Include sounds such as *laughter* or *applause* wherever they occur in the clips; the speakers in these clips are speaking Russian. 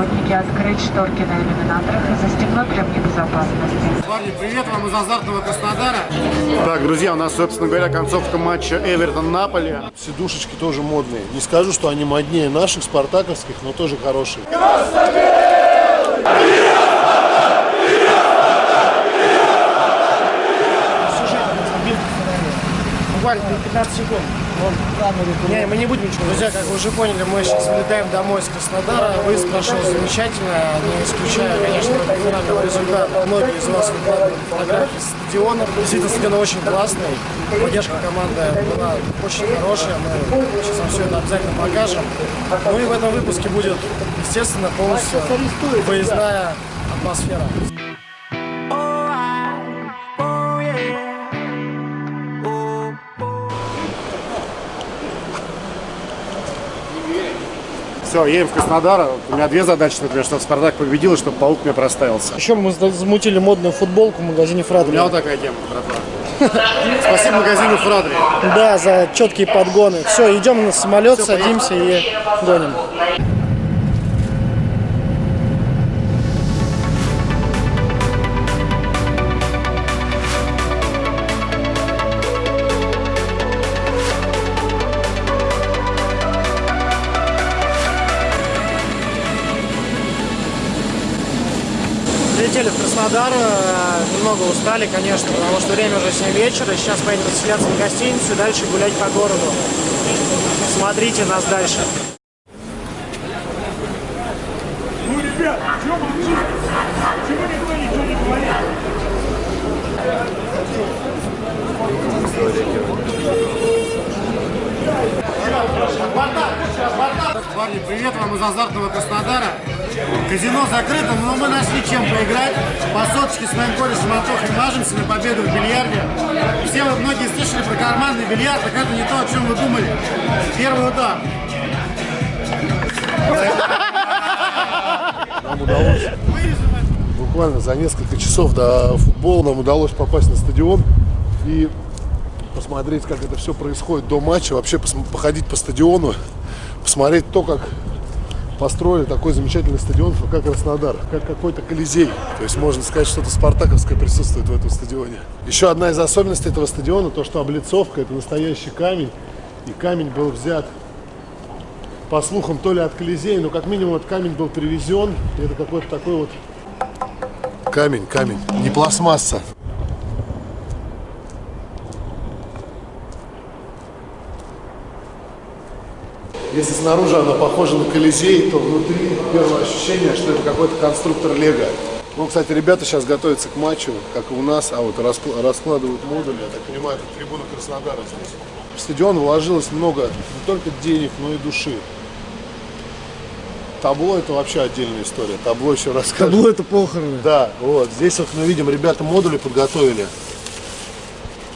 охотники, а скрыть шторки на иллюминаторах и застегнуть ремни безопасности. Парни, привет вам из азартного Краснодара. Так, друзья, у нас, собственно говоря, концовка матча Эвертон-Наполи. Сидушечки тоже модные. Не скажу, что они моднее наших спартаковских, но тоже хорошие. Буквально 15 секунд. Не, мы не будем ничего. Друзья, как вы уже поняли, мы сейчас вылетаем домой из Краснодара. Выезд прошел замечательно, не исключая, конечно, финального результата. Многие из вас выкладывали фотографии стадиона. Действительно, стадион очень классный. Поддержка команды была очень хорошая. Мы сейчас вам все это обязательно покажем. Ну и в этом выпуске будет, естественно, полностью выездная атмосфера. Все, едем в Краснодар. У меня две задачи, например, чтобы Спартак победил и чтобы паук мне проставился. Еще мы замутили модную футболку в магазине У Фрадри. меня вот такая тема, братва. Спасибо магазину Фрадри. Да, за четкие подгоны. Все, идем на самолет, садимся и гоним. Краснодар, э, немного устали, конечно, потому что время уже 7 вечера. Сейчас поедем заселяться в гостиницу и дальше гулять по городу. Смотрите нас дальше. Казино закрыто, но мы нашли чем поиграть. По соточке с моим корешем Антохой мажемся на победу в бильярде. Все вы многие слышали про карманный бильярд, так это не то, о чем вы думали. Первый удар. Нам удалось буквально за несколько часов до футбола нам удалось попасть на стадион и посмотреть, как это все происходит до матча, вообще походить по стадиону, посмотреть то, как построили такой замечательный стадион ФК Краснодар, как какой-то колизей. То есть можно сказать, что-то спартаковское присутствует в этом стадионе. Еще одна из особенностей этого стадиона, то, что облицовка это настоящий камень, и камень был взят по слухам, то ли от Колизея, но как минимум этот камень был привезен. И это какой-то такой вот камень, камень, не пластмасса. Если снаружи она похожа на Колизей, то внутри первое ощущение, что это какой-то конструктор Лего. Ну, кстати, ребята сейчас готовятся к матчу, как и у нас, а вот раскла- раскладывают модули, я так понимаю, это трибуна Краснодара здесь. В стадион вложилось много не только денег, но и души. Табло это вообще отдельная история. Табло еще расскажет. Табло это похороны. Да, вот здесь вот мы видим, ребята модули подготовили.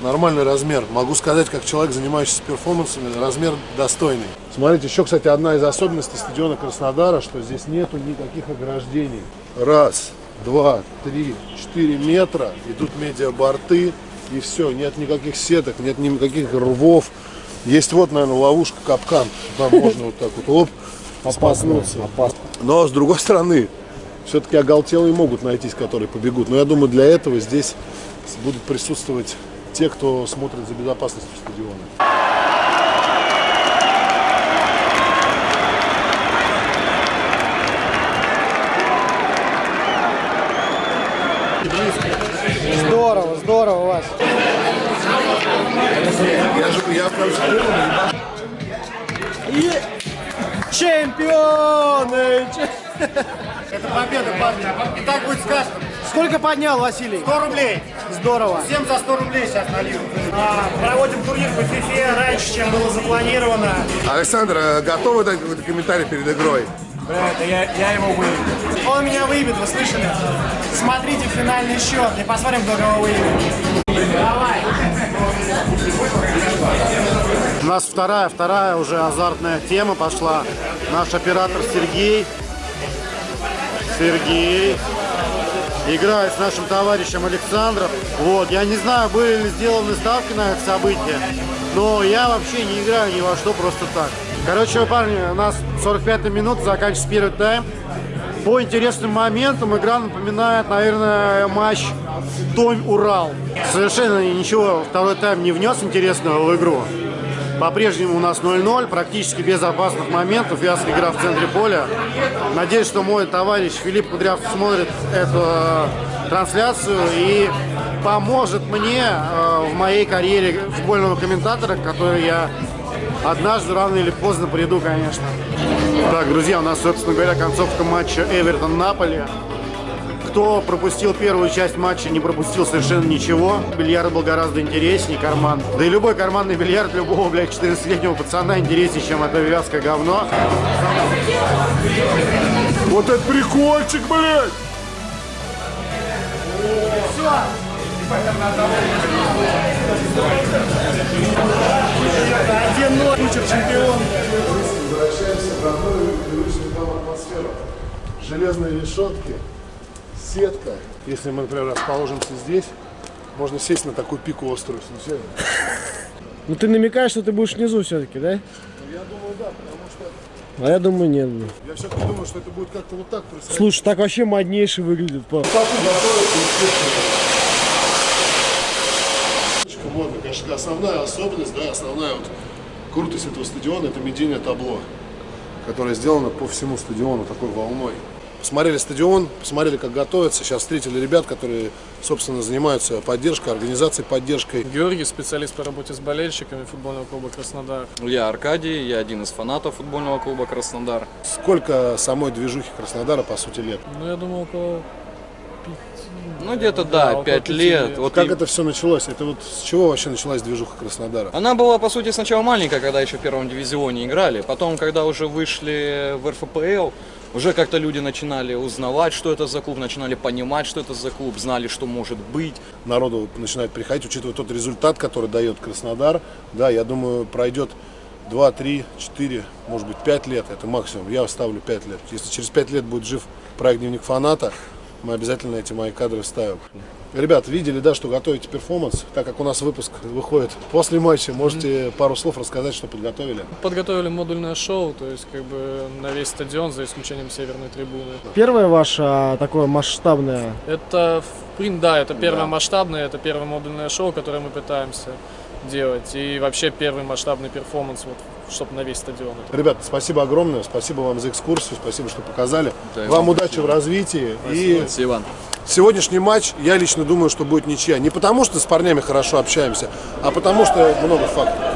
Нормальный размер. Могу сказать, как человек, занимающийся перформансами, размер достойный. Смотрите, еще, кстати, одна из особенностей стадиона Краснодара, что здесь нету никаких ограждений. Раз, два, три, четыре метра, идут медиаборты, и все, нет никаких сеток, нет никаких рвов. Есть вот, наверное, ловушка, капкан. Там можно вот так вот, оп, споткнуться. Но, с другой стороны, все-таки оголтелые могут найтись, которые побегут. Но я думаю, для этого здесь будут присутствовать те, кто смотрит за безопасностью стадиона. Здорово, здорово у вас. И чемпионы! Че- Это победа, парни. И так будет сказано. Сколько поднял Василий? 100 рублей. Здорово. Всем за 100 рублей сейчас налью. А, проводим турнир по FIFA раньше, чем было запланировано. Александр, э, готовы дать какой-то комментарий перед игрой? я, я его выебу. Он меня выебет, вы слышали? Смотрите финальный счет и посмотрим, кто кого выебет. Давай. У нас вторая, вторая уже азартная тема пошла. Наш оператор Сергей. Сергей. Играет с нашим товарищем Александром. Вот, я не знаю, были ли сделаны ставки на это событие, но я вообще не играю ни во что просто так. Короче, парни, у нас 45 минут, заканчивается первый тайм. По интересным моментам игра напоминает, наверное, матч Томь-Урал. Совершенно ничего второй тайм не внес интересного в игру. По-прежнему у нас 0-0, практически без опасных моментов. Вязкая игра в центре поля. Надеюсь, что мой товарищ Филипп Кудряв смотрит эту э, трансляцию и поможет мне э, в моей карьере футбольного комментатора, который я однажды рано или поздно приду, конечно. Так, друзья, у нас, собственно говоря, концовка матча Эвертон-Наполи. Кто пропустил первую часть матча, не пропустил совершенно ничего. Бильярд был гораздо интереснее, карман. Да и любой карманный бильярд любого, блядь, 14-летнего пацана интереснее, чем это вязкое говно. Вот это прикольчик, блядь! Возвращаемся в родную привычную нам атмосферу. Железные решетки, сетка. Если мы, например, расположимся здесь, можно сесть на такую пику острую. Ну ты намекаешь, что ты будешь внизу все-таки, да? Я думаю, да, потому что А я думаю, нет. я все-таки думаю, что это будет как-то вот так происходить. Слушай, так вообще моднейше выглядит. па. Очень модно, конечно, основная особенность, да, основная вот крутость этого стадиона это медийное табло, которое сделано по всему стадиону такой волной. Посмотрели стадион, посмотрели, как готовятся. Сейчас встретили ребят, которые, собственно, занимаются поддержкой, организацией поддержкой. Георгий, специалист по работе с болельщиками футбольного клуба «Краснодар». Я Аркадий, я один из фанатов футбольного клуба «Краснодар». Сколько самой движухи Краснодара, по сути, лет? Ну, я думаю, около Ну, где-то, да, пяти лет. лет. Вот Как и- это все началось? Это вот с чего вообще началась движуха Краснодара? Она была, по сути, сначала маленькая, когда еще в первом дивизионе играли. Потом, когда уже вышли в РФПЛ, уже как-то люди начинали узнавать, что это за клуб, начинали понимать, что это за клуб, знали, что может быть. Народу начинает приходить, учитывая тот результат, который дает Краснодар. Да, я думаю, пройдет 2, 3, 4, может быть 5 лет, это максимум. Я ставлю 5 лет. Если через 5 лет будет жив проект «Дневник фаната», мы обязательно эти мои кадры вставим. Ребят, видели, да, что готовите перформанс? Так как у нас выпуск выходит после матча, можете пару слов рассказать, что подготовили? подготовили модульное шоу, то есть как бы на весь стадион, за исключением северной трибуны. Первое ваше а, такое масштабное. Это, в принципе, да, это первое масштабное, это первое модульное шоу, которое мы пытаемся делать. И вообще первый масштабный перформанс, вот, чтобы на весь стадион. Ребята, спасибо огромное, спасибо вам за экскурсию, спасибо, что показали. Да, вам удачи в развитии. И Спасибо. Сегодняшний матч, я лично думаю, что будет ничья. Не потому, что с парнями хорошо общаемся, а потому, что много фактов.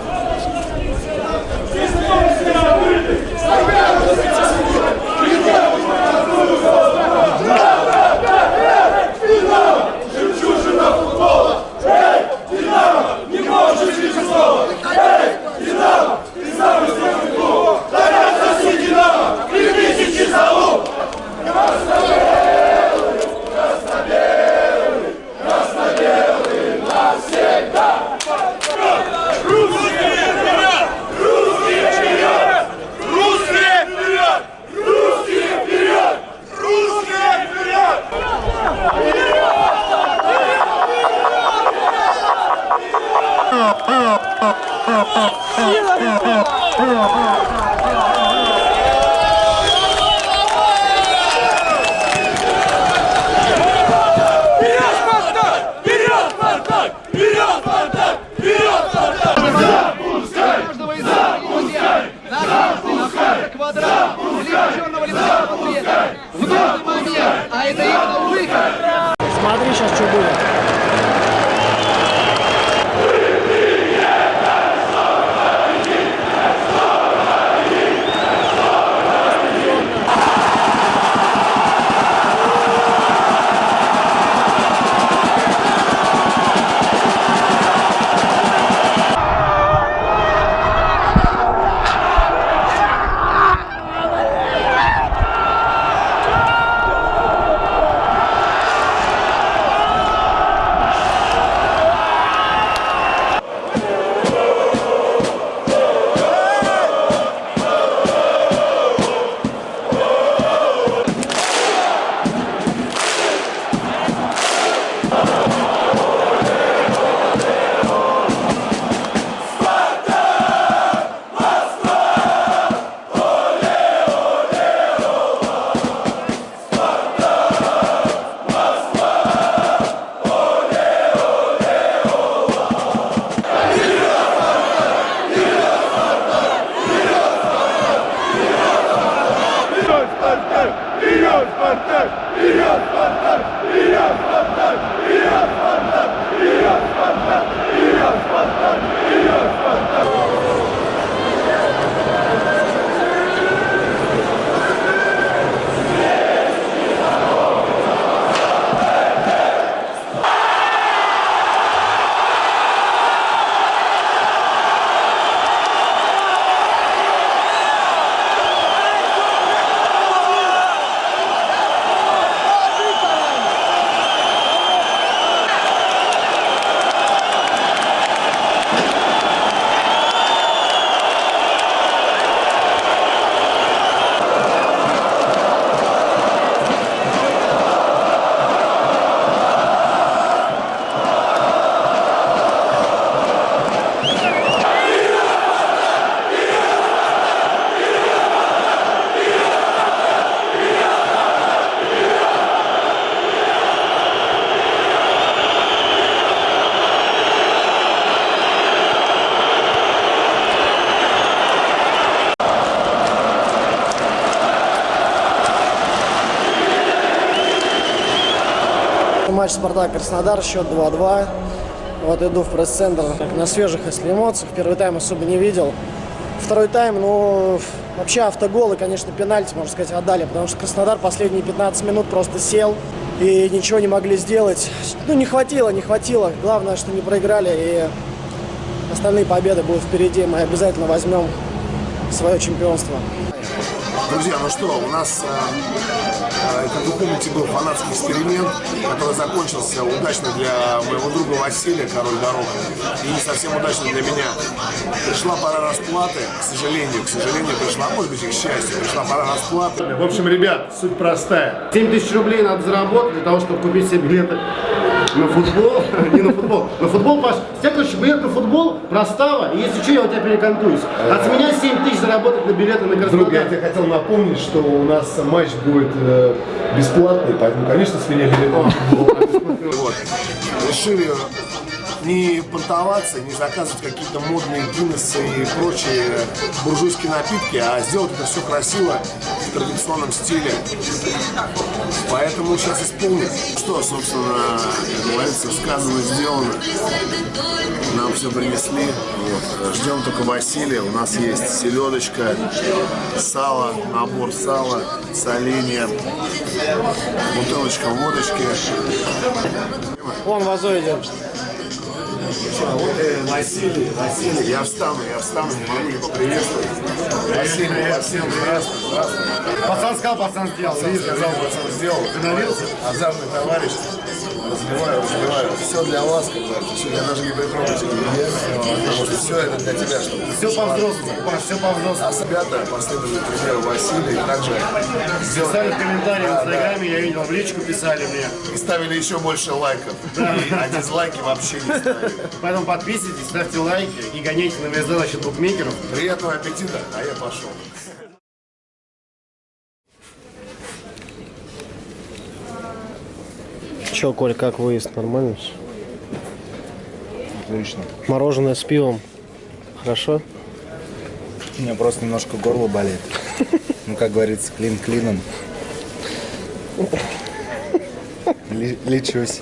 Матч Спартак-Краснодар, счет 2-2. Вот иду в пресс-центр на свежих, если эмоциях. Первый тайм особо не видел. Второй тайм, ну, вообще автоголы, конечно, пенальти, можно сказать, отдали, потому что Краснодар последние 15 минут просто сел и ничего не могли сделать. Ну, не хватило, не хватило. Главное, что не проиграли, и остальные победы будут впереди. Мы обязательно возьмем свое чемпионство. Друзья, ну что, у нас, э, э, как вы помните, был фанатский эксперимент, который закончился удачно для моего друга Василия, король дорог, и не совсем удачно для меня. Пришла пора расплаты, к сожалению, к сожалению пришла, может быть и к счастью, пришла пора расплаты. В общем, ребят, суть простая. 7 тысяч рублей надо заработать для того, чтобы купить себе билеты на футбол. *laughs* Не на футбол. На футбол, Паш. С тебя, короче, билет на футбол, простава, и если что, я у тебя перекантуюсь. От меня 7 тысяч заработать на билеты на Друг, я Краснодар. тебе хотел напомнить, что у нас матч будет э, бесплатный, поэтому, конечно, с меня билет на футбол. Вот. Решили не понтоваться, не заказывать какие-то модные Гиннессы и прочие буржуйские напитки, а сделать это все красиво в традиционном стиле. Поэтому сейчас исполним. Что, собственно, как говорится, сказано, сделано. Нам все принесли. Вот. Ждем только Василия. У нас есть селедочка, сало, набор сала, соленья, бутылочка водочки. Вон Вазой идет. Василий, Василий, я встану, я встану, не могу не поприветствовать. Василий, всем здравствуй, здравствуй. Пацан сказал, пацан сделал. Ты сказал, пацан сделал. Вдохновился? Азартный товарищ. Разливаю, разливаю. Все для вас, как говорится. Я даже не притронусь. Потому что все это для тебя, чтобы Все по-взрослому, все по-взрослому. А ребята последовали примеру Василия и также сделали Писали в комментарии в Инстаграме, я видел, в личку писали мне. и ставили еще больше лайков. А дизлайки вообще не ставили. Поэтому подписывайтесь, ставьте лайки и гоняйте на ВСД насчет букмекеров. Приятного аппетита, а я пошел. Че, Коль, как выезд? Нормально все? Отлично. Мороженое с пивом. Хорошо? У меня просто немножко горло болит. Ну, как говорится, клин клином. Ли- Лечусь.